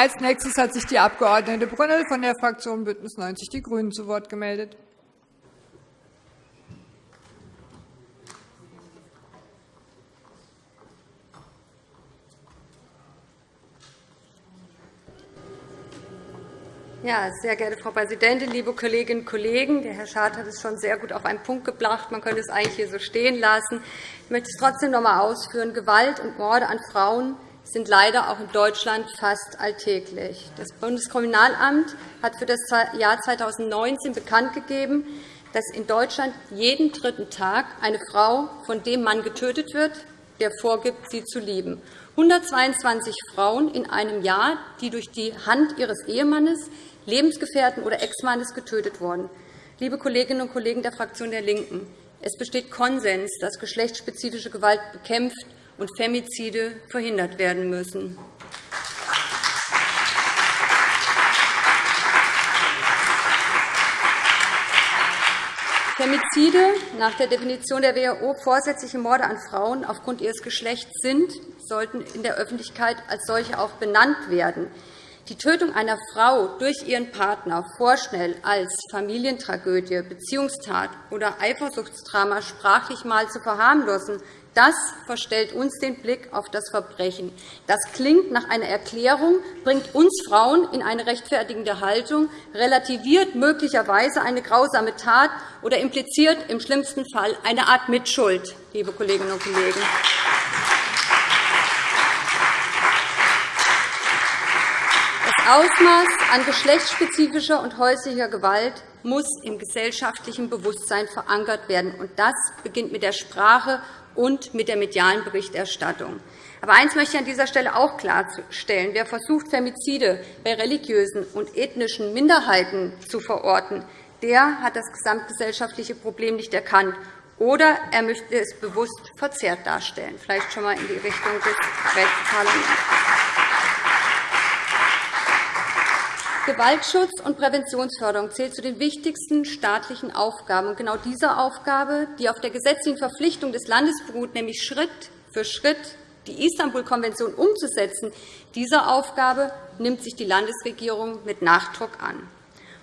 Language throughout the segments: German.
Als nächstes hat sich die Abg. Brünnel von der Fraktion BÜNDNIS 90 die GRÜNEN zu Wort gemeldet. Ja, sehr geehrte Frau Präsidentin, liebe Kolleginnen und Kollegen! Der Herr Schad hat es schon sehr gut auf einen Punkt gebracht. Man könnte es eigentlich hier so stehen lassen. Ich möchte es trotzdem noch einmal ausführen. Gewalt und Morde an Frauen sind leider auch in Deutschland fast alltäglich. Das Bundeskriminalamt hat für das Jahr 2019 bekannt gegeben, dass in Deutschland jeden dritten Tag eine Frau von dem Mann getötet wird, der vorgibt, sie zu lieben. 122 Frauen in einem Jahr, die durch die Hand ihres Ehemannes, Lebensgefährten oder Ex-Mannes getötet wurden. Liebe Kolleginnen und Kollegen der Fraktion der LINKEN, es besteht Konsens, dass geschlechtsspezifische Gewalt bekämpft und Femizide verhindert werden müssen. Femizide nach der Definition der WHO vorsätzliche Morde an Frauen aufgrund ihres Geschlechts sind, sollten in der Öffentlichkeit als solche auch benannt werden. Die Tötung einer Frau durch ihren Partner vorschnell als Familientragödie, Beziehungstat oder Eifersuchtsdrama sprachlich mal zu verharmlosen, das verstellt uns den Blick auf das Verbrechen. Das klingt nach einer Erklärung, bringt uns Frauen in eine rechtfertigende Haltung, relativiert möglicherweise eine grausame Tat oder impliziert im schlimmsten Fall eine Art Mitschuld, liebe Kolleginnen und Kollegen. Das Ausmaß an geschlechtsspezifischer und häuslicher Gewalt muss im gesellschaftlichen Bewusstsein verankert werden. Das beginnt mit der Sprache und mit der medialen Berichterstattung. Aber eines möchte ich an dieser Stelle auch klarstellen. Wer versucht, Femizide bei religiösen und ethnischen Minderheiten zu verorten, der hat das gesamtgesellschaftliche Problem nicht erkannt, oder er möchte es bewusst verzerrt darstellen, vielleicht schon einmal in die Richtung des Rechtsparlaments. Gewaltschutz und Präventionsförderung zählt zu den wichtigsten staatlichen Aufgaben. genau diese Aufgabe, die auf der gesetzlichen Verpflichtung des Landes beruht, nämlich Schritt für Schritt die Istanbul-Konvention umzusetzen, diese Aufgabe nimmt sich die Landesregierung mit Nachdruck an.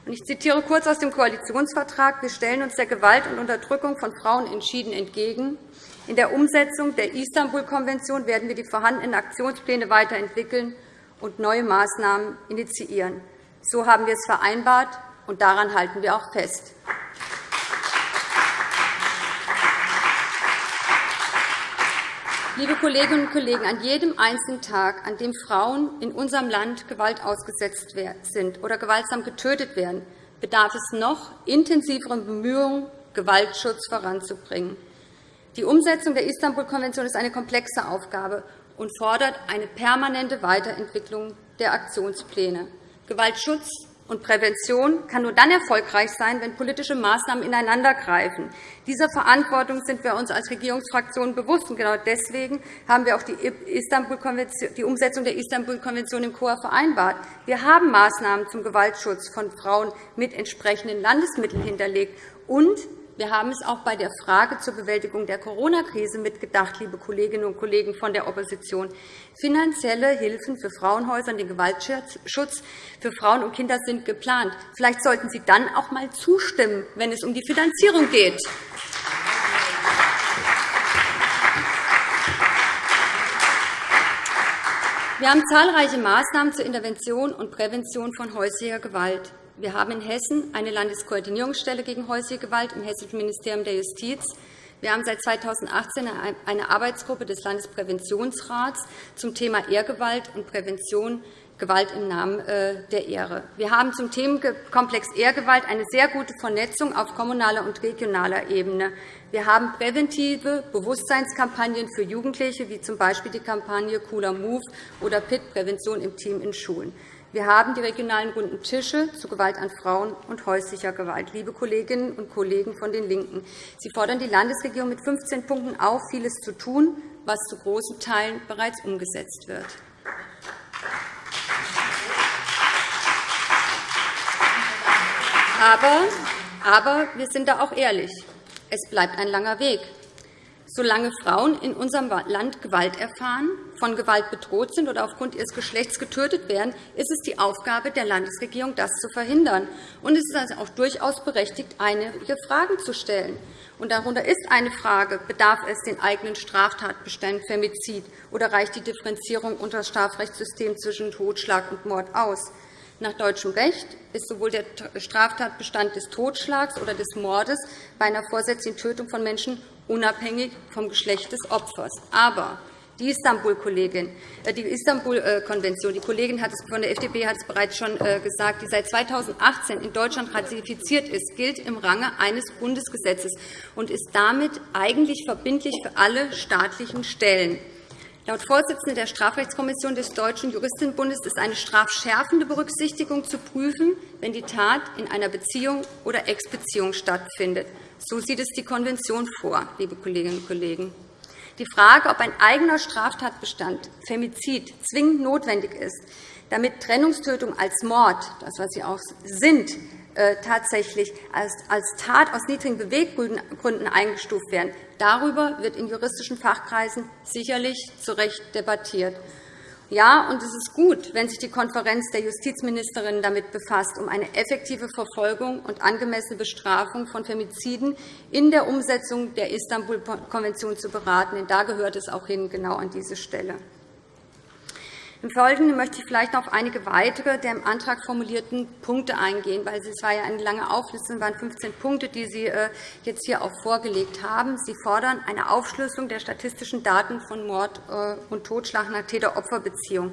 Ich zitiere kurz aus dem Koalitionsvertrag. Wir stellen uns der Gewalt und Unterdrückung von Frauen entschieden entgegen. In der Umsetzung der Istanbul-Konvention werden wir die vorhandenen Aktionspläne weiterentwickeln und neue Maßnahmen initiieren. So haben wir es vereinbart, und daran halten wir auch fest. Liebe Kolleginnen und Kollegen, an jedem einzelnen Tag, an dem Frauen in unserem Land Gewalt ausgesetzt sind oder gewaltsam getötet werden, bedarf es noch intensiveren Bemühungen, Gewaltschutz voranzubringen. Die Umsetzung der Istanbul-Konvention ist eine komplexe Aufgabe und fordert eine permanente Weiterentwicklung der Aktionspläne. Gewaltschutz und Prävention kann nur dann erfolgreich sein, wenn politische Maßnahmen ineinandergreifen. Dieser Verantwortung sind wir uns als Regierungsfraktion bewusst. Und genau deswegen haben wir auch die, die Umsetzung der Istanbul-Konvention im Chor vereinbart. Wir haben Maßnahmen zum Gewaltschutz von Frauen mit entsprechenden Landesmitteln hinterlegt. Und wir haben es auch bei der Frage zur Bewältigung der Corona-Krise mitgedacht, liebe Kolleginnen und Kollegen von der Opposition. Finanzielle Hilfen für Frauenhäuser und den Gewaltschutz für Frauen und Kinder sind geplant. Vielleicht sollten Sie dann auch einmal zustimmen, wenn es um die Finanzierung geht. Wir haben zahlreiche Maßnahmen zur Intervention und Prävention von häuslicher Gewalt. Wir haben in Hessen eine Landeskoordinierungsstelle gegen häusliche Gewalt im Hessischen Ministerium der Justiz. Wir haben seit 2018 eine Arbeitsgruppe des Landespräventionsrats zum Thema Ehrgewalt und Prävention Gewalt im Namen äh, der Ehre. Wir haben zum Themenkomplex Ehrgewalt eine sehr gute Vernetzung auf kommunaler und regionaler Ebene. Wir haben präventive Bewusstseinskampagnen für Jugendliche, wie z. B. die Kampagne Cooler Move oder PIT Prävention im Team in Schulen. Wir haben die regionalen runden Tische zu Gewalt an Frauen und häuslicher Gewalt. Liebe Kolleginnen und Kollegen von den LINKEN, Sie fordern die Landesregierung mit 15 Punkten auf, vieles zu tun, was zu großen Teilen bereits umgesetzt wird. Aber, aber wir sind da auch ehrlich. Es bleibt ein langer Weg. Solange Frauen in unserem Land Gewalt erfahren, von Gewalt bedroht sind oder aufgrund ihres Geschlechts getötet werden, ist es die Aufgabe der Landesregierung, das zu verhindern. Und es ist also auch durchaus berechtigt, einige Fragen zu stellen. Und darunter ist eine Frage, bedarf es den eigenen Straftatbeständen Femizid oder reicht die Differenzierung unter das Strafrechtssystem zwischen Totschlag und Mord aus? Nach deutschem Recht ist sowohl der Straftatbestand des Totschlags oder des Mordes bei einer vorsätzlichen Tötung von Menschen unabhängig vom Geschlecht des Opfers. Aber die Istanbul-Konvention, äh, die, Istanbul die Kollegin von der FDP hat es bereits schon äh, gesagt, die seit 2018 in Deutschland ratifiziert ist, gilt im Range eines Bundesgesetzes und ist damit eigentlich verbindlich für alle staatlichen Stellen. Laut Vorsitzender der Strafrechtskommission des Deutschen Juristinnenbundes ist eine strafschärfende Berücksichtigung zu prüfen, wenn die Tat in einer Beziehung oder Ex-Beziehung stattfindet. So sieht es die Konvention vor, liebe Kolleginnen und Kollegen. Die Frage, ob ein eigener Straftatbestand Femizid zwingend notwendig ist, damit Trennungstötung als Mord, das was sie auch sind, tatsächlich als Tat aus niedrigen Beweggründen eingestuft werden, darüber wird in juristischen Fachkreisen sicherlich zu Recht debattiert. Ja, und es ist gut, wenn sich die Konferenz der Justizministerinnen damit befasst, um eine effektive Verfolgung und angemessene Bestrafung von Femiziden in der Umsetzung der Istanbul-Konvention zu beraten. Denn da gehört es auch hin, genau an diese Stelle. Im Folgenden möchte ich vielleicht noch auf einige weitere der im Antrag formulierten Punkte eingehen, weil es war ja eine lange Auflistung, es waren 15 Punkte, die Sie äh, jetzt hier auch vorgelegt haben. Sie fordern eine Aufschlüsselung der statistischen Daten von Mord äh, und Totschlag nach Täter-Opfer-Beziehung.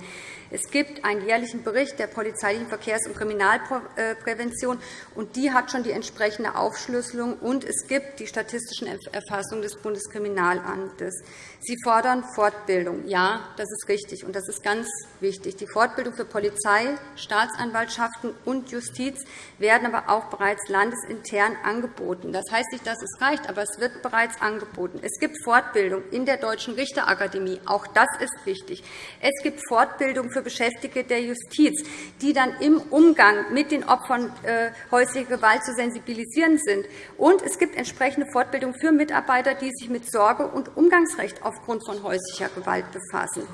Es gibt einen jährlichen Bericht der polizeilichen Verkehrs- und Kriminalprävention, und die hat schon die entsprechende Aufschlüsselung, und es gibt die statistischen Erfassungen des Bundeskriminalamtes. Sie fordern Fortbildung. Ja, das ist richtig, und das ist ganz wichtig. Die Fortbildung für Polizei, Staatsanwaltschaften und Justiz werden aber auch bereits landesintern angeboten. Das heißt nicht, dass es reicht, aber es wird bereits angeboten. Es gibt Fortbildung in der Deutschen Richterakademie. Auch das ist wichtig. Es gibt Fortbildung für Beschäftigte der Justiz, die dann im Umgang mit den Opfern äh, häuslicher Gewalt zu sensibilisieren sind. Und es gibt entsprechende Fortbildung für Mitarbeiter, die sich mit Sorge- und Umgangsrecht aufgrund von häuslicher Gewalt befassen.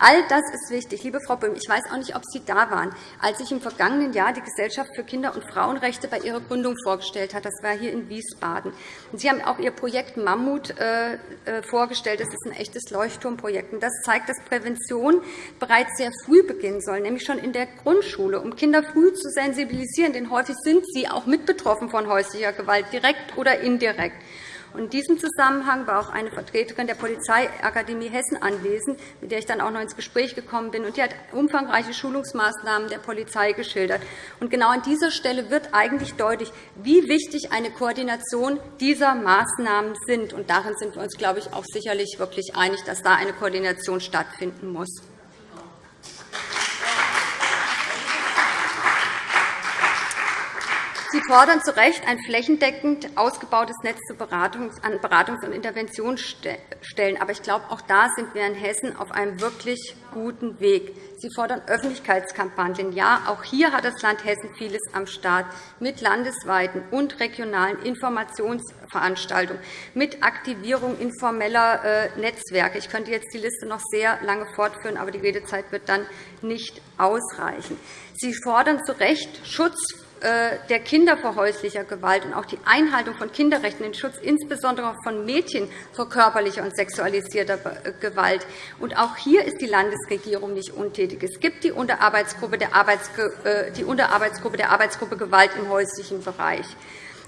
All das ist wichtig. Liebe Frau Böhm, ich weiß auch nicht, ob Sie da waren, als ich im vergangenen Jahr die Gesellschaft für Kinder- und Frauenrechte bei ihrer Gründung vorgestellt habe. Das war hier in Wiesbaden. Sie haben auch Ihr Projekt Mammut äh, äh, vorgestellt. Das ist ein echtes Leuchtturmprojekt. Das zeigt, dass Prävention bereits sehr früh beginnen soll, nämlich schon in der Grundschule, um Kinder früh zu sensibilisieren. Denn häufig sind sie auch mit betroffen von häuslicher Gewalt, direkt oder indirekt. In diesem Zusammenhang war auch eine Vertreterin der Polizeiakademie Hessen anwesend, mit der ich dann auch noch ins Gespräch gekommen bin. Die hat umfangreiche Schulungsmaßnahmen der Polizei geschildert. Und genau an dieser Stelle wird eigentlich deutlich, wie wichtig eine Koordination dieser Maßnahmen sind. Und darin sind wir uns, glaube ich, auch sicherlich wirklich einig, dass da eine Koordination stattfinden muss. Fordern zu Recht ein flächendeckend ausgebautes Netz an Beratungs- und Interventionsstellen. Aber ich glaube, auch da sind wir in Hessen auf einem wirklich guten Weg. Sie fordern Öffentlichkeitskampagnen. Ja, auch hier hat das Land Hessen vieles am Start mit landesweiten und regionalen Informationsveranstaltungen, mit Aktivierung informeller äh, Netzwerke. Ich könnte jetzt die Liste noch sehr lange fortführen, aber die Redezeit wird dann nicht ausreichen. Sie fordern zu Recht Schutz der Kinder vor häuslicher Gewalt und auch die Einhaltung von Kinderrechten, den Schutz insbesondere von Mädchen vor körperlicher und sexualisierter äh, Gewalt. Und auch hier ist die Landesregierung nicht untätig. Es gibt die Unterarbeitsgruppe der, äh, die Unterarbeitsgruppe der Arbeitsgruppe Gewalt im häuslichen Bereich.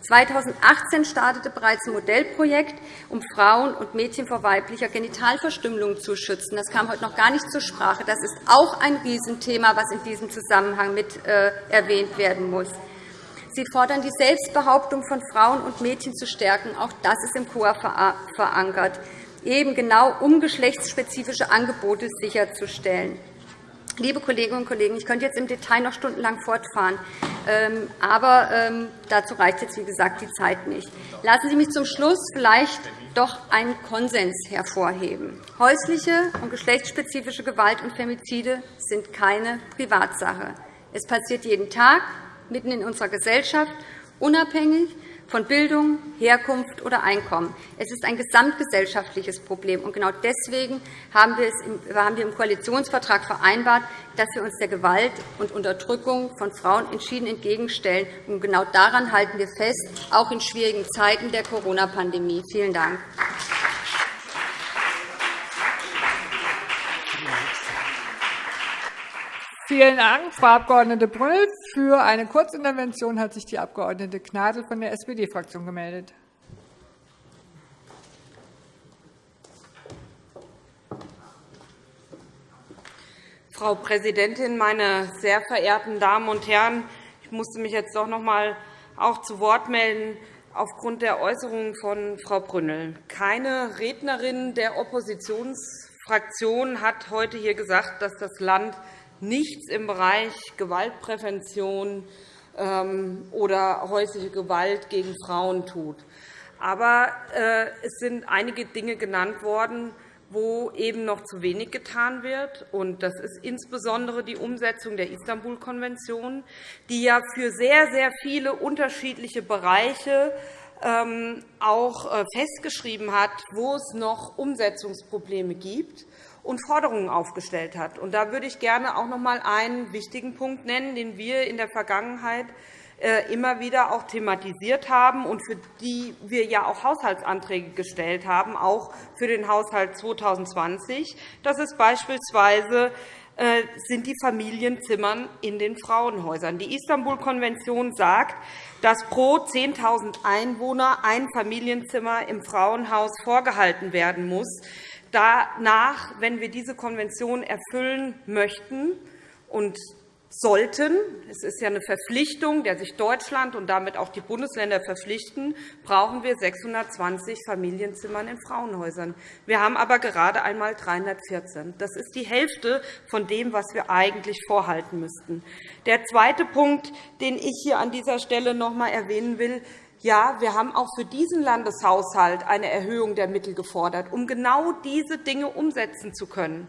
2018 startete bereits ein Modellprojekt, um Frauen und Mädchen vor weiblicher Genitalverstümmelung zu schützen. Das kam heute noch gar nicht zur Sprache. Das ist auch ein Riesenthema, das in diesem Zusammenhang mit erwähnt werden muss. Sie fordern, die Selbstbehauptung von Frauen und Mädchen zu stärken. Auch das ist im KUA verankert, eben genau um geschlechtsspezifische Angebote sicherzustellen. Liebe Kolleginnen und Kollegen, ich könnte jetzt im Detail noch stundenlang fortfahren, ähm, aber ähm, dazu reicht jetzt, wie gesagt, die Zeit nicht. Lassen Sie mich zum Schluss vielleicht doch einen Konsens hervorheben. Häusliche und geschlechtsspezifische Gewalt und Femizide sind keine Privatsache. Es passiert jeden Tag, mitten in unserer Gesellschaft, unabhängig von Bildung, Herkunft oder Einkommen. Es ist ein gesamtgesellschaftliches Problem. Und genau deswegen haben wir, im Koalitionsvertrag vereinbart, dass wir uns der Gewalt und Unterdrückung von Frauen entschieden entgegenstellen. Und genau daran halten wir fest, auch in schwierigen Zeiten der Corona-Pandemie. Vielen Dank. Vielen Dank, Frau Abg. Brünnel. Für eine Kurzintervention hat sich die Abg. Gnadl von der SPD-Fraktion gemeldet. Frau Präsidentin, meine sehr verehrten Damen und Herren! Ich musste mich jetzt doch noch einmal auch zu Wort melden aufgrund der Äußerungen von Frau Brünnel. Keine Rednerin der Oppositionsfraktion hat heute hier gesagt, dass das Land nichts im Bereich Gewaltprävention ähm, oder häusliche Gewalt gegen Frauen tut. Aber äh, es sind einige Dinge genannt worden, wo eben noch zu wenig getan wird. Das ist insbesondere die Umsetzung der Istanbul-Konvention, die ja für sehr, sehr viele unterschiedliche Bereiche ähm, auch äh, festgeschrieben hat, wo es noch Umsetzungsprobleme gibt und Forderungen aufgestellt hat. da würde ich gerne auch noch einmal einen wichtigen Punkt nennen, den wir in der Vergangenheit äh, immer wieder auch thematisiert haben und für die wir ja auch Haushaltsanträge gestellt haben, auch für den Haushalt 2020. Das ist beispielsweise äh, sind die Familienzimmer in den Frauenhäusern. Die Istanbul-Konvention sagt, dass pro 10.000 Einwohner ein Familienzimmer im Frauenhaus vorgehalten werden muss danach, wenn wir diese Konvention erfüllen möchten und sollten, es ist ja eine Verpflichtung, der sich Deutschland und damit auch die Bundesländer verpflichten, brauchen wir 620 Familienzimmer in Frauenhäusern. Wir haben aber gerade einmal 314. Das ist die Hälfte von dem, was wir eigentlich vorhalten müssten. Der zweite Punkt, den ich hier an dieser Stelle noch einmal erwähnen will, ja, wir haben auch für diesen Landeshaushalt eine Erhöhung der Mittel gefordert, um genau diese Dinge umsetzen zu können.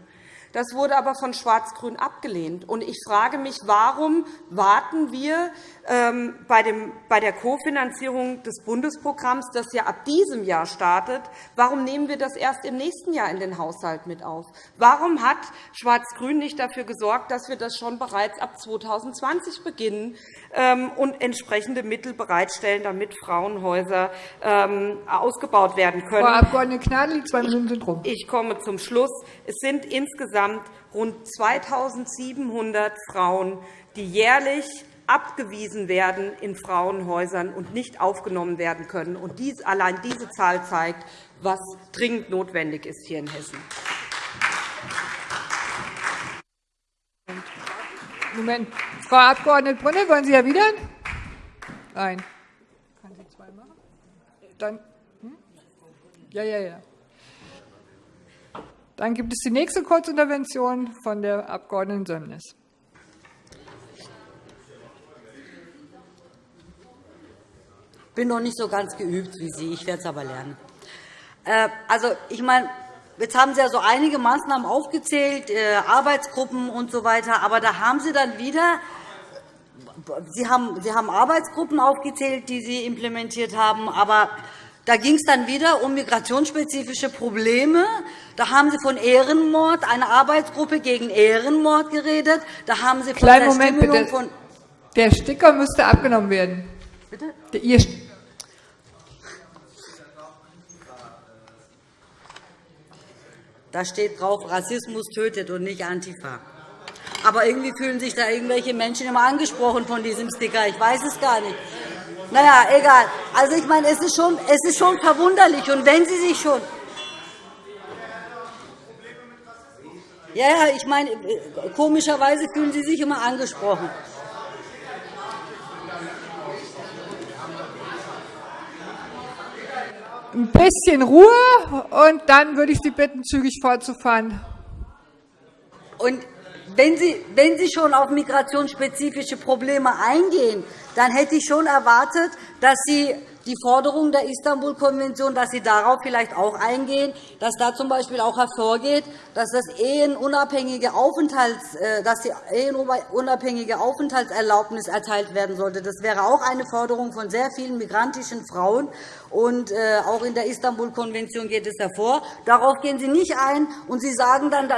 Das wurde aber von Schwarz-Grün abgelehnt. Ich frage mich, warum warten wir ähm, bei der Kofinanzierung des Bundesprogramms, das ja ab diesem Jahr startet, warum nehmen wir das erst im nächsten Jahr in den Haushalt mit auf? Warum hat Schwarz-Grün nicht dafür gesorgt, dass wir das schon bereits ab 2020 beginnen ähm, und entsprechende Mittel bereitstellen, damit Frauenhäuser ähm, ausgebaut werden können? Frau Abg. Gnadl, zwei Minuten sind rum. Ich komme zum Schluss. Es sind insgesamt rund 2.700 Frauen, die jährlich abgewiesen werden in Frauenhäusern und nicht aufgenommen werden können. Und dies, allein diese Zahl zeigt, was dringend notwendig ist hier in Hessen. Moment. Frau Abg. Brunner, wollen Sie erwidern? Nein. Kann sie zwei machen? Dann, hm? Ja, ja, ja. Dann gibt es die nächste Kurzintervention von der Abg. Sömnis. Bin noch nicht so ganz geübt wie Sie. Ich werde es aber lernen. Äh, also, ich meine, Jetzt haben Sie ja so einige Maßnahmen aufgezählt, äh, Arbeitsgruppen und so weiter. Aber da haben Sie dann wieder Sie haben, Sie haben Arbeitsgruppen aufgezählt, die Sie implementiert haben. Aber da ging es dann wieder um migrationsspezifische Probleme. Da haben Sie von Ehrenmord, einer Arbeitsgruppe gegen Ehrenmord geredet. Da haben Sie von Kleinen Moment, bitte. Von Der Sticker müsste abgenommen werden. Bitte? Ihr Da steht drauf, Rassismus tötet und nicht Antifa. Aber irgendwie fühlen sich da irgendwelche Menschen immer angesprochen von diesem Sticker. Ich weiß es gar nicht. Na ja, egal. Also ich meine, es ist schon, es ist schon verwunderlich. Und wenn Sie sich schon ja, ja, ich meine, komischerweise fühlen Sie sich immer angesprochen. Ein bisschen Ruhe, und dann würde ich Sie bitten, zügig fortzufahren. Und wenn Sie, wenn Sie schon auf migrationsspezifische Probleme eingehen, dann hätte ich schon erwartet, dass Sie die Forderung der Istanbul-Konvention, dass Sie darauf vielleicht auch eingehen, dass da z. B. auch hervorgeht, dass, das ehenunabhängige Aufenthalts, äh, dass die ehenunabhängige Aufenthaltserlaubnis erteilt werden sollte. Das wäre auch eine Forderung von sehr vielen migrantischen Frauen. Und äh, auch in der Istanbul-Konvention geht es hervor. Darauf gehen Sie nicht ein. Und Sie sagen, dann,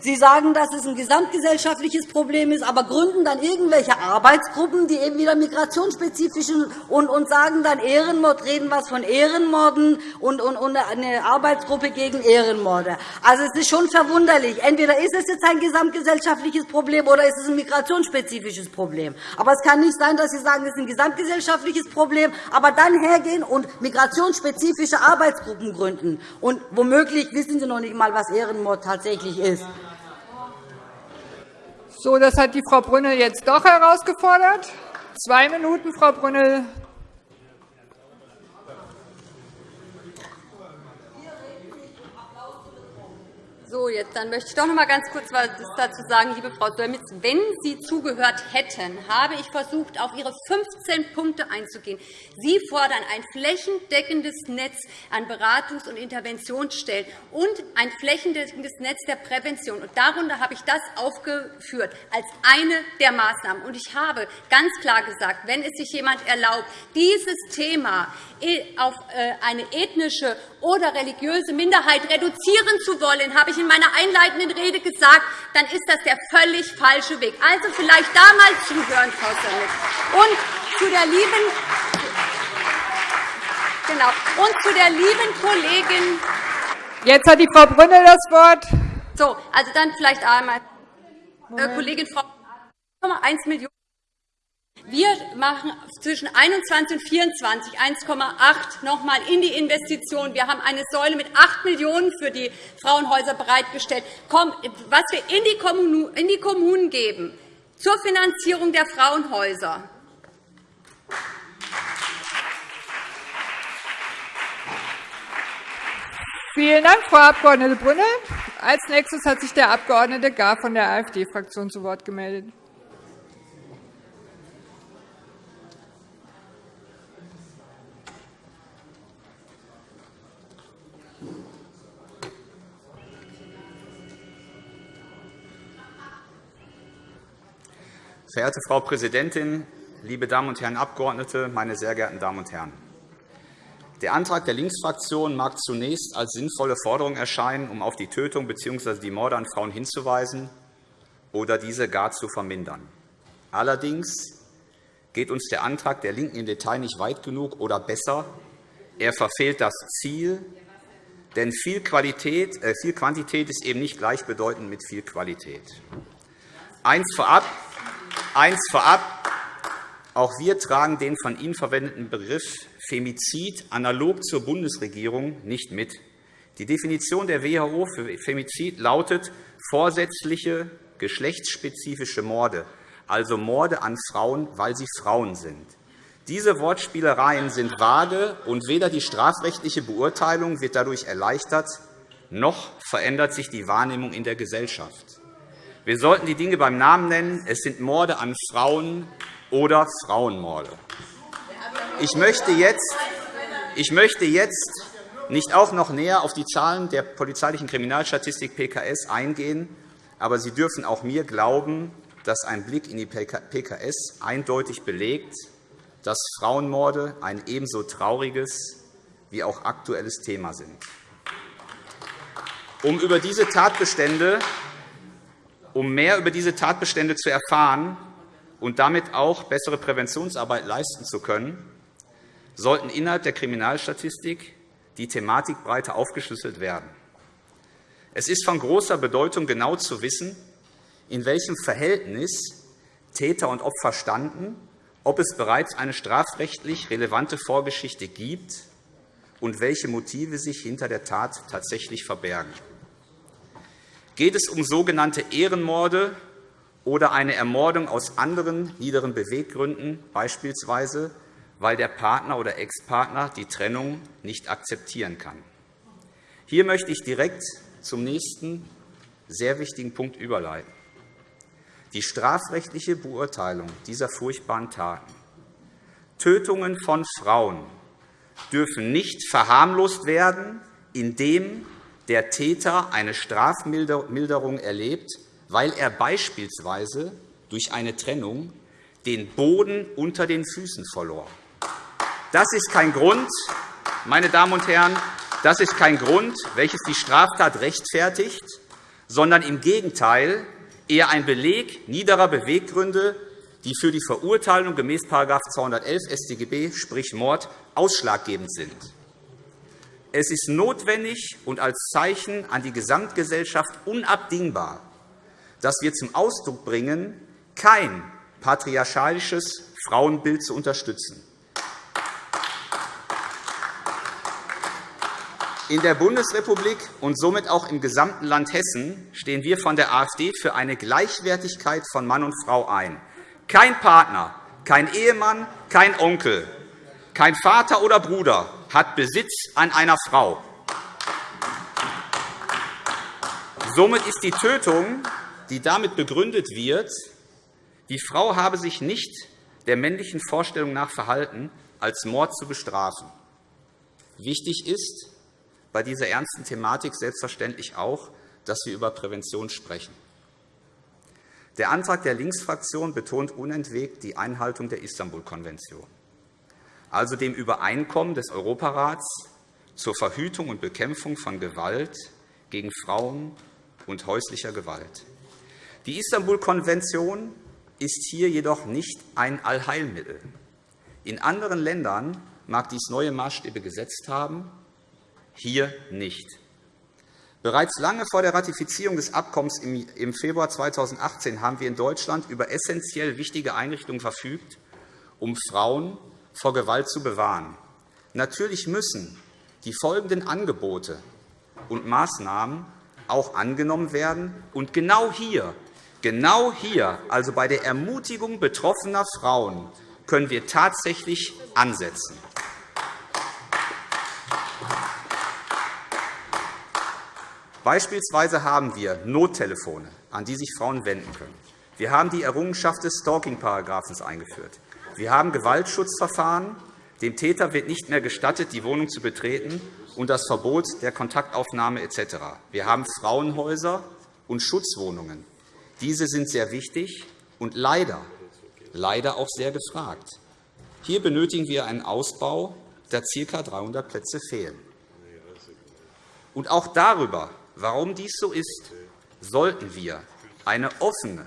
Sie sagen, dass es ein gesamtgesellschaftliches Problem ist, aber gründen dann irgendwelche Arbeitsgruppen, die eben wieder migrationsspezifisch und, und sagen dann Ehrenmord, reden was von Ehrenmorden und, und, und eine Arbeitsgruppe gegen Ehrenmorde. Also, es ist schon verwunderlich. Entweder ist es jetzt ein gesamtgesellschaftliches Problem oder ist es ein migrationsspezifisches Problem. Aber es kann nicht sein, dass Sie sagen, es ist ein gesamtgesellschaftliches Problem, aber dann hergehen und migrationsspezifische Arbeitsgruppen gründen. Und womöglich wissen Sie noch nicht einmal, was Ehrenmord tatsächlich ist. So, das hat die Frau Brünnel jetzt doch herausgefordert. Zwei Minuten, Frau Brünnel. So, jetzt dann möchte ich doch noch einmal ganz kurz etwas dazu sagen, liebe Frau Dölmitz. Wenn Sie zugehört hätten, habe ich versucht, auf Ihre 15 Punkte einzugehen. Sie fordern ein flächendeckendes Netz an Beratungs- und Interventionsstellen und ein flächendeckendes Netz der Prävention. Und darunter habe ich das aufgeführt als eine der Maßnahmen. Und ich habe ganz klar gesagt, wenn es sich jemand erlaubt, dieses Thema auf äh, eine ethnische oder religiöse Minderheit reduzieren zu wollen, habe ich in meiner einleitenden Rede gesagt, dann ist das der völlig falsche Weg. Also vielleicht da mal zuhören, Frau Sönnig. Und zu der lieben Genau. Und zu der lieben Kollegin. Jetzt hat die Frau Brünnel das Wort. So, also dann vielleicht einmal äh, Kollegin Frau 1 Millionen wir machen zwischen 21 und 24 1,8 noch einmal in die Investition. Wir haben eine Säule mit 8 Millionen € für die Frauenhäuser bereitgestellt. Was wir in die Kommunen geben zur Finanzierung der Frauenhäuser. Vielen Dank, Frau Abg. Brünnel. Als nächstes hat sich der Abg. Gar von der AfD-Fraktion zu Wort gemeldet. Verehrte Frau Präsidentin, liebe Damen und Herren Abgeordnete, meine sehr geehrten Damen und Herren! Der Antrag der Linksfraktion mag zunächst als sinnvolle Forderung erscheinen, um auf die Tötung bzw. die Morde an Frauen hinzuweisen oder diese gar zu vermindern. Allerdings geht uns der Antrag der LINKEN im Detail nicht weit genug oder besser, er verfehlt das Ziel, denn viel, Qualität, äh, viel Quantität ist eben nicht gleichbedeutend mit viel Qualität. Eins vorab, Eins vorab. Auch wir tragen den von Ihnen verwendeten Begriff Femizid analog zur Bundesregierung nicht mit. Die Definition der WHO für Femizid lautet vorsätzliche geschlechtsspezifische Morde, also Morde an Frauen, weil sie Frauen sind. Diese Wortspielereien sind vage, und weder die strafrechtliche Beurteilung wird dadurch erleichtert, noch verändert sich die Wahrnehmung in der Gesellschaft. Wir sollten die Dinge beim Namen nennen. Es sind Morde an Frauen oder Frauenmorde. Ich möchte jetzt, ich möchte jetzt nicht auch noch näher auf die Zahlen der polizeilichen Kriminalstatistik PKS eingehen, aber Sie dürfen auch mir glauben, dass ein Blick in die PKS eindeutig belegt, dass Frauenmorde ein ebenso trauriges wie auch aktuelles Thema sind. Um über diese Tatbestände um mehr über diese Tatbestände zu erfahren und damit auch bessere Präventionsarbeit leisten zu können, sollten innerhalb der Kriminalstatistik die Thematik breiter aufgeschlüsselt werden. Es ist von großer Bedeutung, genau zu wissen, in welchem Verhältnis Täter und Opfer standen, ob es bereits eine strafrechtlich relevante Vorgeschichte gibt und welche Motive sich hinter der Tat tatsächlich verbergen. Geht es um sogenannte Ehrenmorde oder eine Ermordung aus anderen niederen Beweggründen, beispielsweise weil der Partner oder Ex-Partner die Trennung nicht akzeptieren kann? Hier möchte ich direkt zum nächsten sehr wichtigen Punkt überleiten. Die strafrechtliche Beurteilung dieser furchtbaren Taten, Tötungen von Frauen dürfen nicht verharmlost werden, indem der Täter eine Strafmilderung erlebt, weil er beispielsweise durch eine Trennung den Boden unter den Füßen verlor. Das ist kein Grund, meine Damen und Herren, das ist kein Grund, welches die Straftat rechtfertigt, sondern im Gegenteil eher ein Beleg niederer Beweggründe, die für die Verurteilung gemäß § 211 StGB, sprich Mord, ausschlaggebend sind. Es ist notwendig und als Zeichen an die Gesamtgesellschaft unabdingbar, dass wir zum Ausdruck bringen, kein patriarchalisches Frauenbild zu unterstützen. In der Bundesrepublik und somit auch im gesamten Land Hessen stehen wir von der AfD für eine Gleichwertigkeit von Mann und Frau ein. Kein Partner, kein Ehemann, kein Onkel, kein Vater oder Bruder hat Besitz an einer Frau. Somit ist die Tötung, die damit begründet wird, die Frau habe sich nicht der männlichen Vorstellung nach verhalten, als Mord zu bestrafen. Wichtig ist, bei dieser ernsten Thematik selbstverständlich auch, dass wir über Prävention sprechen. Der Antrag der Linksfraktion betont unentwegt die Einhaltung der Istanbul-Konvention, also dem Übereinkommen des Europarats zur Verhütung und Bekämpfung von Gewalt gegen Frauen und häuslicher Gewalt. Die Istanbul-Konvention ist hier jedoch nicht ein Allheilmittel. In anderen Ländern mag dies neue Maßstäbe gesetzt haben, hier nicht. Bereits lange vor der Ratifizierung des Abkommens im Februar 2018 haben wir in Deutschland über essentiell wichtige Einrichtungen verfügt, um Frauen vor Gewalt zu bewahren. Natürlich müssen die folgenden Angebote und Maßnahmen auch angenommen werden. Und genau hier, genau hier, also bei der Ermutigung betroffener Frauen, können wir tatsächlich ansetzen. Beispielsweise haben wir Nottelefone, an die sich Frauen wenden können. Wir haben die Errungenschaft des Stalking-Paragraphens eingeführt. Wir haben Gewaltschutzverfahren. Dem Täter wird nicht mehr gestattet, die Wohnung zu betreten, und das Verbot der Kontaktaufnahme etc. Wir haben Frauenhäuser und Schutzwohnungen. Diese sind sehr wichtig und leider, leider auch sehr gefragt. Hier benötigen wir einen Ausbau, da ca. 300 Plätze fehlen. Und auch darüber Warum dies so ist, sollten wir eine offene,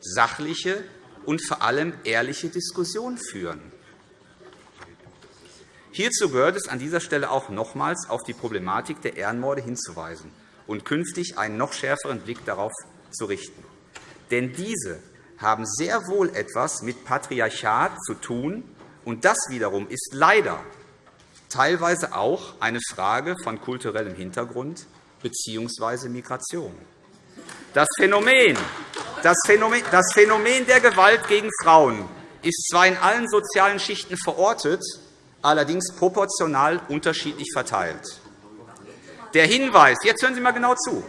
sachliche und vor allem ehrliche Diskussion führen. Hierzu gehört es an dieser Stelle auch nochmals auf die Problematik der Ehrenmorde hinzuweisen und künftig einen noch schärferen Blick darauf zu richten. Denn diese haben sehr wohl etwas mit Patriarchat zu tun, und das wiederum ist leider teilweise auch eine Frage von kulturellem Hintergrund bzw. Migration. Das Phänomen, das, Phänomen, der Gewalt gegen Frauen ist zwar in allen sozialen Schichten verortet, allerdings proportional unterschiedlich verteilt. Der Hinweis, jetzt hören Sie einmal genau zu,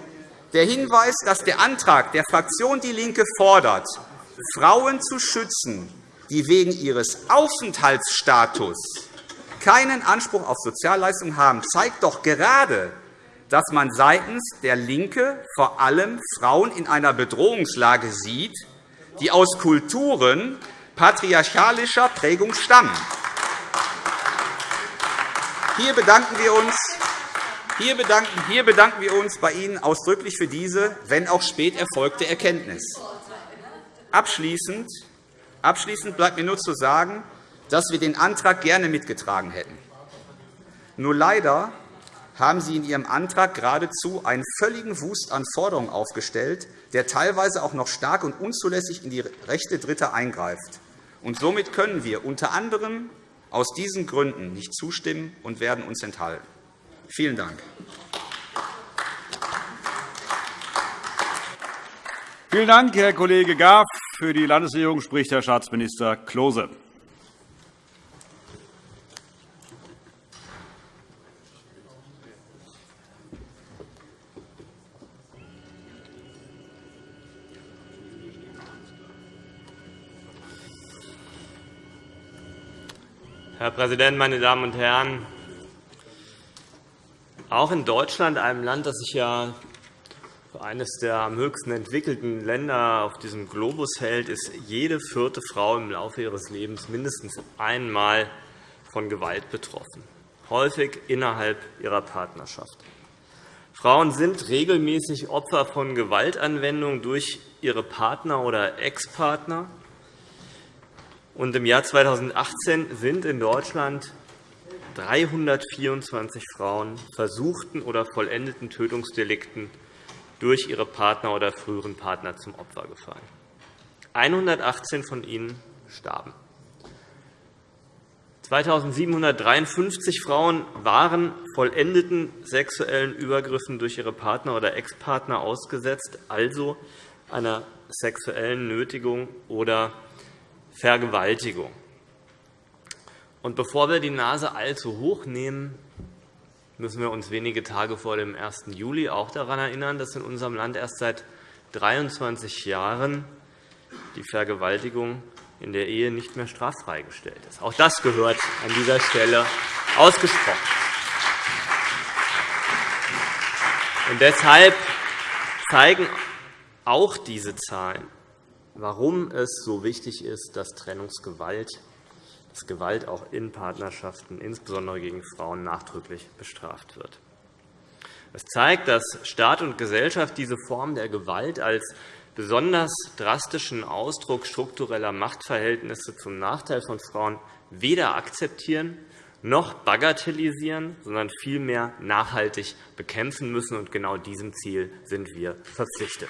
der Hinweis, dass der Antrag der Fraktion DIE LINKE fordert, Frauen zu schützen, die wegen ihres Aufenthaltsstatus keinen Anspruch auf Sozialleistungen haben, zeigt doch gerade, dass man seitens der LINKE vor allem Frauen in einer Bedrohungslage sieht, die aus Kulturen patriarchalischer Prägung stammen. Hier bedanken wir uns hier bedanken, wir uns bei Ihnen ausdrücklich für diese, wenn auch spät erfolgte Erkenntnis. Abschließend, abschließend bleibt mir nur zu sagen, dass wir den Antrag gerne mitgetragen hätten. Nur leider haben Sie in Ihrem Antrag geradezu einen völligen Wust an Forderungen aufgestellt, der teilweise auch noch stark und unzulässig in die Rechte Dritter eingreift. Und somit können wir unter anderem aus diesen Gründen nicht zustimmen und werden uns enthalten. Vielen Dank. Vielen Dank, Herr Kollege Graf. Für die Landesregierung spricht Herr Staatsminister Klose. Herr Präsident, meine Damen und Herren! Auch in Deutschland, einem Land, das sich ja für eines der am höchsten entwickelten Länder auf diesem Globus hält, ist jede vierte Frau im Laufe ihres Lebens mindestens einmal von Gewalt betroffen, häufig innerhalb ihrer Partnerschaft. Frauen sind regelmäßig Opfer von Gewaltanwendung durch ihre Partner oder Ex-Partner. Im Jahr 2018 sind in Deutschland 324 Frauen versuchten oder vollendeten Tötungsdelikten durch ihre Partner oder früheren Partner zum Opfer gefallen. 118 von ihnen starben. 2.753 Frauen waren vollendeten sexuellen Übergriffen durch ihre Partner oder Ex-Partner ausgesetzt, also einer sexuellen Nötigung oder Vergewaltigung. Und bevor wir die Nase allzu hoch nehmen, müssen wir uns wenige Tage vor dem 1. Juli auch daran erinnern, dass in unserem Land erst seit 23 Jahren die Vergewaltigung in der Ehe nicht mehr straffrei gestellt ist. Auch das gehört an dieser Stelle ausgesprochen. Und deshalb zeigen auch diese Zahlen, warum es so wichtig ist, dass Trennungsgewalt dass Gewalt auch in Partnerschaften, insbesondere gegen Frauen, nachdrücklich bestraft wird. Es zeigt, dass Staat und Gesellschaft diese Form der Gewalt als besonders drastischen Ausdruck struktureller Machtverhältnisse zum Nachteil von Frauen weder akzeptieren noch bagatellisieren, sondern vielmehr nachhaltig bekämpfen müssen. Und genau diesem Ziel sind wir verpflichtet.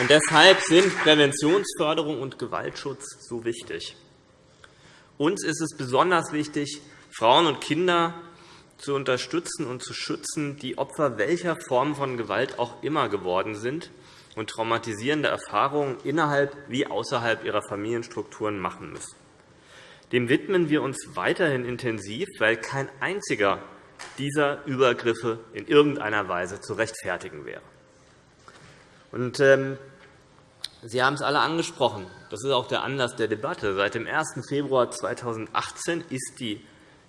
Und deshalb sind Präventionsförderung und Gewaltschutz so wichtig. Uns ist es besonders wichtig, Frauen und Kinder zu unterstützen und zu schützen, die Opfer welcher Form von Gewalt auch immer geworden sind und traumatisierende Erfahrungen innerhalb wie außerhalb ihrer Familienstrukturen machen müssen. Dem widmen wir uns weiterhin intensiv, weil kein einziger dieser Übergriffe in irgendeiner Weise zu rechtfertigen wäre. Und, ähm, Sie haben es alle angesprochen. Das ist auch der Anlass der Debatte. Seit dem 1. Februar 2018 ist die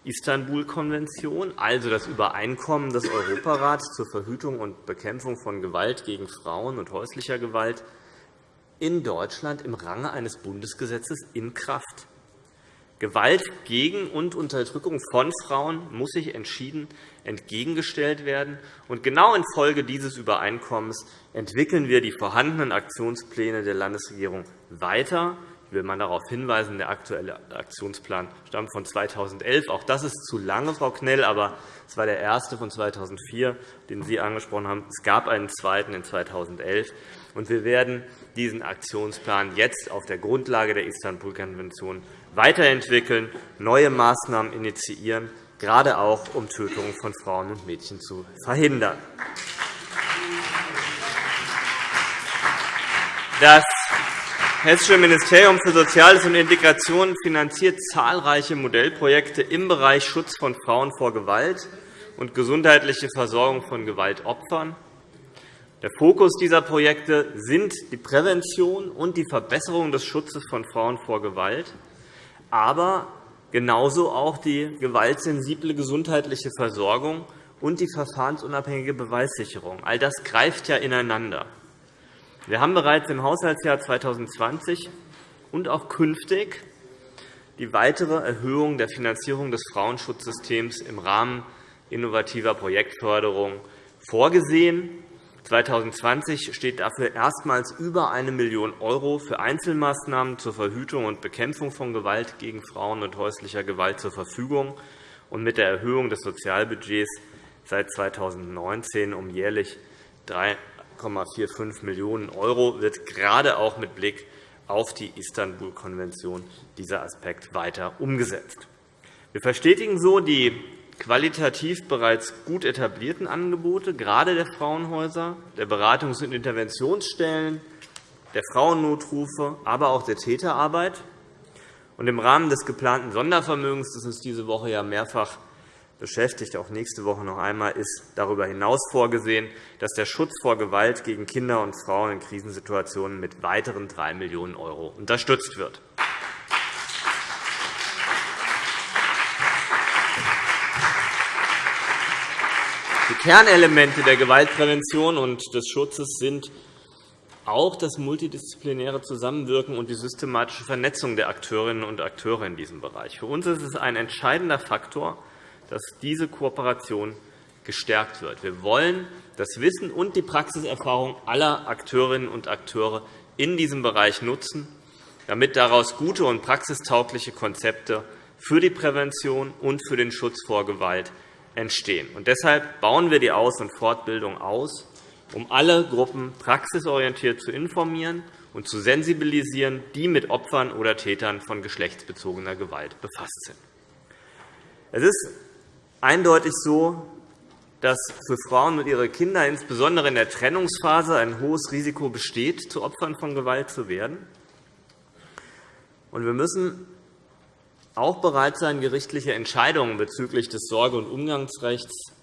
Istanbul-Konvention, also das Übereinkommen des Europarats zur Verhütung und Bekämpfung von Gewalt gegen Frauen und häuslicher Gewalt, in Deutschland im Range eines Bundesgesetzes in Kraft. Gewalt gegen und Unterdrückung von Frauen muss sich entschieden entgegengestellt werden. Und genau infolge dieses Übereinkommens entwickeln wir die vorhandenen Aktionspläne der Landesregierung weiter. Will mal darauf hinweisen, der aktuelle Aktionsplan stammt von 2011. Auch das ist zu lange, Frau Knell, aber es war der erste von 2004, den Sie angesprochen haben. Es gab einen zweiten in 2011. Und wir werden diesen Aktionsplan jetzt auf der Grundlage der Istanbul-Konvention weiterentwickeln, neue Maßnahmen initiieren, gerade auch um Tötungen von Frauen und Mädchen zu verhindern. Das Hessische Ministerium für Soziales und Integration finanziert zahlreiche Modellprojekte im Bereich Schutz von Frauen vor Gewalt und gesundheitliche Versorgung von Gewaltopfern. Der Fokus dieser Projekte sind die Prävention und die Verbesserung des Schutzes von Frauen vor Gewalt aber genauso auch die gewaltsensible gesundheitliche Versorgung und die verfahrensunabhängige Beweissicherung. All das greift ja ineinander. Wir haben bereits im Haushaltsjahr 2020 und auch künftig die weitere Erhöhung der Finanzierung des Frauenschutzsystems im Rahmen innovativer Projektförderung vorgesehen. 2020 steht dafür erstmals über 1 Million € für Einzelmaßnahmen zur Verhütung und Bekämpfung von Gewalt gegen Frauen und häuslicher Gewalt zur Verfügung. Und mit der Erhöhung des Sozialbudgets seit 2019 um jährlich 3,45 Millionen € wird gerade auch mit Blick auf die Istanbul-Konvention dieser Aspekt weiter umgesetzt. Wir verstetigen so die qualitativ bereits gut etablierten Angebote, gerade der Frauenhäuser, der Beratungs- und Interventionsstellen, der Frauennotrufe, aber auch der Täterarbeit. Und Im Rahmen des geplanten Sondervermögens, das uns diese Woche ja mehrfach beschäftigt, auch nächste Woche noch einmal, ist darüber hinaus vorgesehen, dass der Schutz vor Gewalt gegen Kinder und Frauen in Krisensituationen mit weiteren 3 Millionen € unterstützt wird. Die Kernelemente der Gewaltprävention und des Schutzes sind auch das multidisziplinäre Zusammenwirken und die systematische Vernetzung der Akteurinnen und Akteure in diesem Bereich. Für uns ist es ein entscheidender Faktor, dass diese Kooperation gestärkt wird. Wir wollen das Wissen und die Praxiserfahrung aller Akteurinnen und Akteure in diesem Bereich nutzen, damit daraus gute und praxistaugliche Konzepte für die Prävention und für den Schutz vor Gewalt entstehen. Und deshalb bauen wir die Aus- und Fortbildung aus, um alle Gruppen praxisorientiert zu informieren und zu sensibilisieren, die mit Opfern oder Tätern von geschlechtsbezogener Gewalt befasst sind. Es ist eindeutig so, dass für Frauen und ihre Kinder insbesondere in der Trennungsphase ein hohes Risiko besteht, zu Opfern von Gewalt zu werden. Wir müssen auch bereit sein, gerichtliche Entscheidungen bezüglich des Sorge- und Umgangsrechts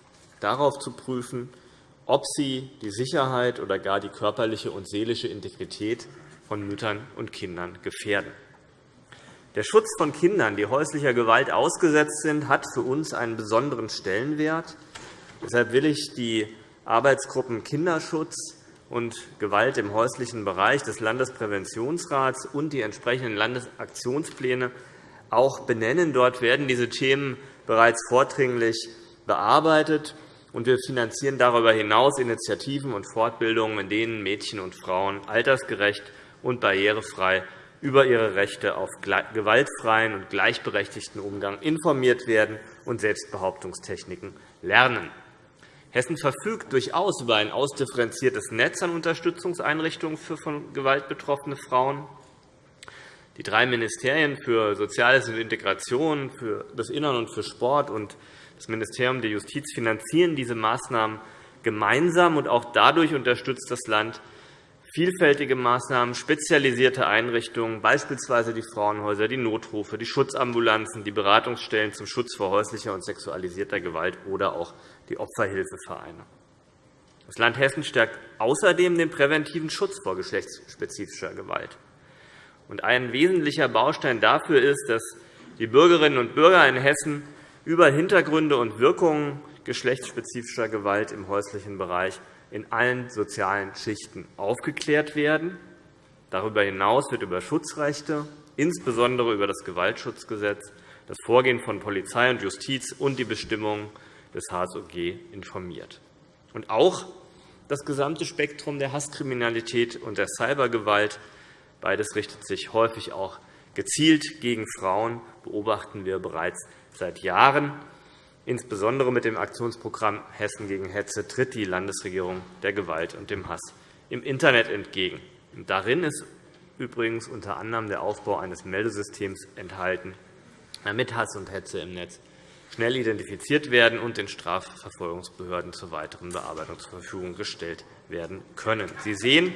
darauf zu prüfen, ob sie die Sicherheit oder gar die körperliche und seelische Integrität von Müttern und Kindern gefährden. Der Schutz von Kindern, die häuslicher Gewalt ausgesetzt sind, hat für uns einen besonderen Stellenwert. Deshalb will ich die Arbeitsgruppen Kinderschutz und Gewalt im häuslichen Bereich des Landespräventionsrats und die entsprechenden Landesaktionspläne auch benennen. Dort werden diese Themen bereits vordringlich bearbeitet. Und wir finanzieren darüber hinaus Initiativen und Fortbildungen, in denen Mädchen und Frauen altersgerecht und barrierefrei über ihre Rechte auf gewaltfreien und gleichberechtigten Umgang informiert werden und Selbstbehauptungstechniken lernen. Hessen verfügt durchaus über ein ausdifferenziertes Netz an Unterstützungseinrichtungen für von Gewalt betroffene Frauen. Die drei Ministerien für Soziales und Integration, für das Innern und für Sport und das Ministerium der Justiz finanzieren diese Maßnahmen gemeinsam. und Auch dadurch unterstützt das Land vielfältige Maßnahmen, spezialisierte Einrichtungen, beispielsweise die Frauenhäuser, die Notrufe, die Schutzambulanzen, die Beratungsstellen zum Schutz vor häuslicher und sexualisierter Gewalt oder auch die Opferhilfevereine. Das Land Hessen stärkt außerdem den präventiven Schutz vor geschlechtsspezifischer Gewalt. Ein wesentlicher Baustein dafür ist, dass die Bürgerinnen und Bürger in Hessen über Hintergründe und Wirkungen geschlechtsspezifischer Gewalt im häuslichen Bereich in allen sozialen Schichten aufgeklärt werden. Darüber hinaus wird über Schutzrechte, insbesondere über das Gewaltschutzgesetz, das Vorgehen von Polizei und Justiz und die Bestimmungen des HSOG informiert. Und auch das gesamte Spektrum der Hasskriminalität und der Cybergewalt beides richtet sich häufig auch gezielt gegen Frauen, beobachten wir bereits seit Jahren. Insbesondere mit dem Aktionsprogramm Hessen gegen Hetze tritt die Landesregierung der Gewalt und dem Hass im Internet entgegen. Darin ist übrigens unter anderem der Aufbau eines Meldesystems enthalten, damit Hass und Hetze im Netz schnell identifiziert werden und den Strafverfolgungsbehörden zur weiteren Bearbeitung zur Verfügung gestellt werden können. Sie sehen,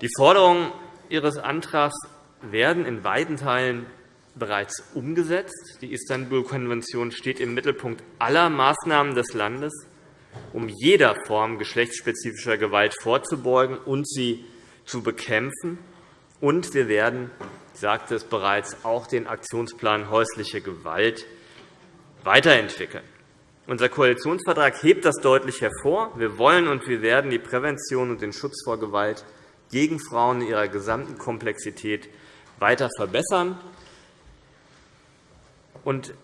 die Forderungen Ihres Antrags werden in weiten Teilen bereits umgesetzt. Die Istanbul-Konvention steht im Mittelpunkt aller Maßnahmen des Landes, um jeder Form geschlechtsspezifischer Gewalt vorzubeugen und sie zu bekämpfen. Und wir werden, ich sagte es bereits, auch den Aktionsplan häusliche Gewalt weiterentwickeln. Unser Koalitionsvertrag hebt das deutlich hervor. Wir wollen und wir werden die Prävention und den Schutz vor Gewalt gegen Frauen in ihrer gesamten Komplexität weiter verbessern. Und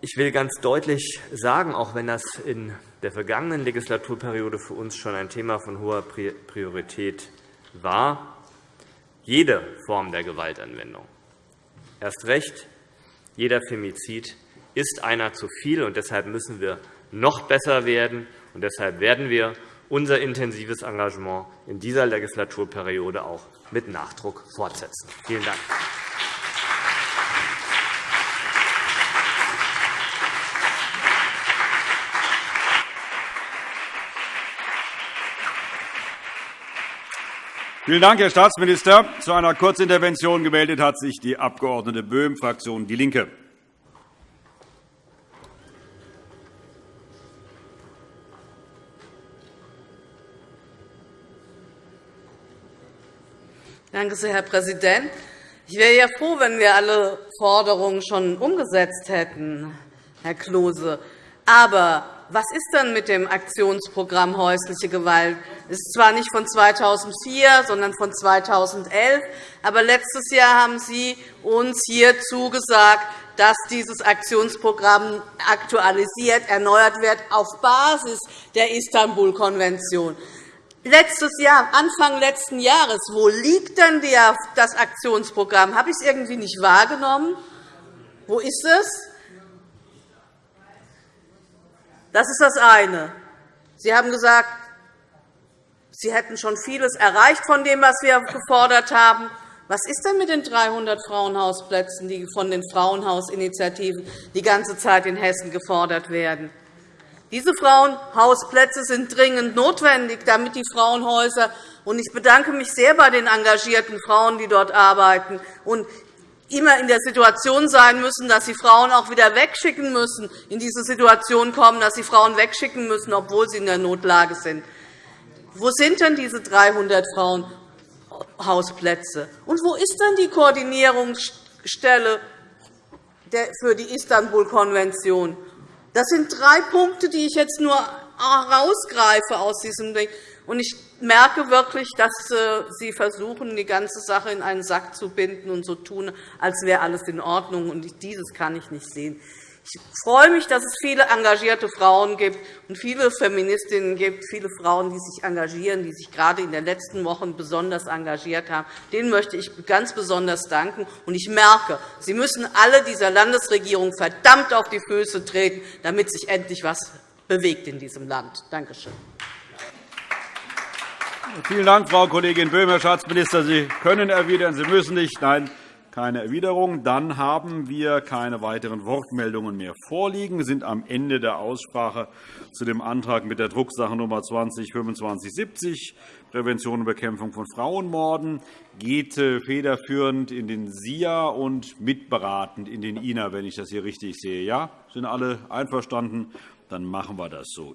ich will ganz deutlich sagen, auch wenn das in der vergangenen Legislaturperiode für uns schon ein Thema von hoher Priorität war, jede Form der Gewaltanwendung, erst recht jeder Femizid, ist einer zu viel. und Deshalb müssen wir noch besser werden. Und deshalb werden wir unser intensives Engagement in dieser Legislaturperiode auch mit Nachdruck fortsetzen. Vielen Dank. Vielen Dank, Herr Staatsminister. Zu einer Kurzintervention gemeldet hat sich die Abg. Böhm, Fraktion DIE LINKE. Danke sehr, Herr Präsident. Ich wäre ja froh, wenn wir alle Forderungen schon umgesetzt hätten, Herr Klose. Aber was ist denn mit dem Aktionsprogramm häusliche Gewalt? Es ist zwar nicht von 2004, sondern von 2011, aber letztes Jahr haben Sie uns hier zugesagt, dass dieses Aktionsprogramm aktualisiert, erneuert wird auf Basis der Istanbul-Konvention. Letztes Jahr, Anfang letzten Jahres, wo liegt denn das Aktionsprogramm? Habe ich es irgendwie nicht wahrgenommen? Wo ist es? Das ist das eine. Sie haben gesagt, Sie hätten schon vieles erreicht von dem, was wir gefordert haben. Was ist denn mit den 300 Frauenhausplätzen, die von den Frauenhausinitiativen die ganze Zeit in Hessen gefordert werden? Diese Frauenhausplätze sind dringend notwendig, damit die Frauenhäuser und ich bedanke mich sehr bei den engagierten Frauen, die dort arbeiten und immer in der Situation sein müssen, dass sie Frauen auch wieder wegschicken müssen, in diese Situation kommen, dass sie Frauen wegschicken müssen, obwohl sie in der Notlage sind. Wo sind denn diese 300 Frauen? Hausplätze. Und wo ist denn die Koordinierungsstelle für die Istanbul-Konvention? Das sind drei Punkte, die ich jetzt nur herausgreife aus diesem Ding. Und ich merke wirklich, dass äh, Sie versuchen, die ganze Sache in einen Sack zu binden und so tun, als wäre alles in Ordnung. Und dieses kann ich nicht sehen. Ich freue mich, dass es viele engagierte Frauen gibt und viele Feministinnen gibt, viele Frauen, die sich engagieren, die sich gerade in den letzten Wochen besonders engagiert haben. Denen möchte ich ganz besonders danken. Und ich merke, Sie müssen alle dieser Landesregierung verdammt auf die Füße treten, damit sich endlich etwas bewegt in diesem Land. Danke schön. Vielen Dank, Frau Kollegin Böhm. Herr Staatsminister, Sie können erwidern, Sie müssen nicht. Nein, keine Erwiderung. Dann haben wir keine weiteren Wortmeldungen mehr vorliegen. Wir sind am Ende der Aussprache zu dem Antrag mit der Drucksache Nummer 20-2570, Prävention und Bekämpfung von Frauenmorden, geht äh, federführend in den SIA und mitberatend in den INA, wenn ich das hier richtig sehe. Ja, sind alle einverstanden? Dann machen wir das so.